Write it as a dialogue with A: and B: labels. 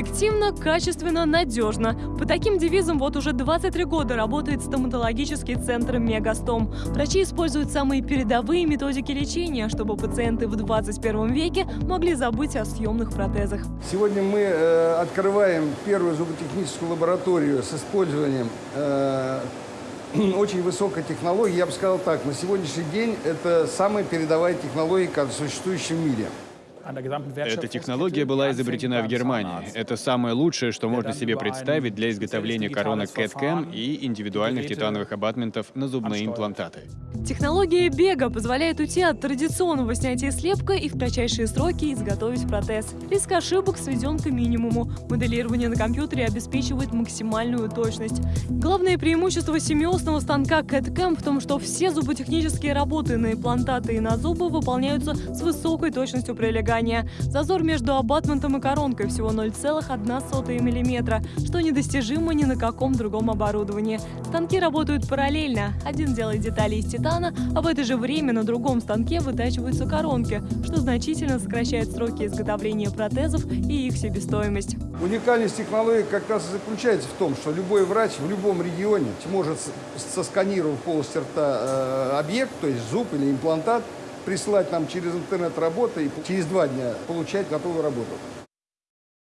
A: Эффективно, качественно, надежно. По таким девизам вот уже 23 года работает стоматологический центр «Мегастом». Врачи используют самые передовые методики лечения, чтобы пациенты в 21 веке могли забыть о съемных протезах.
B: Сегодня мы э, открываем первую зуботехническую лабораторию с использованием э, очень высокой технологии. Я бы сказал так, на сегодняшний день это самая передовая технология, существующая в мире.
C: Эта технология была изобретена в Германии. Это самое лучшее, что можно себе представить для изготовления коронок CAD-CAM и индивидуальных титановых абатментов на зубные имплантаты.
A: Технология бега позволяет уйти от традиционного снятия слепка и в кратчайшие сроки изготовить протез. Риск ошибок сведен к минимуму. Моделирование на компьютере обеспечивает максимальную точность. Главное преимущество семиосного станка CAD-CAM в том, что все зуботехнические работы на имплантаты и на зубы выполняются с высокой точностью прилегания. Зазор между абатментом и коронкой всего 0,1 мм, что недостижимо ни на каком другом оборудовании. Станки работают параллельно. Один делает детали из титана, а в это же время на другом станке вытачиваются коронки, что значительно сокращает сроки изготовления протезов и их себестоимость.
B: Уникальность технологии как раз и заключается в том, что любой врач в любом регионе может, сосканировав полость рта э, объект, то есть зуб или имплантат, прислать нам через интернет работы и через два дня получать готовую работу.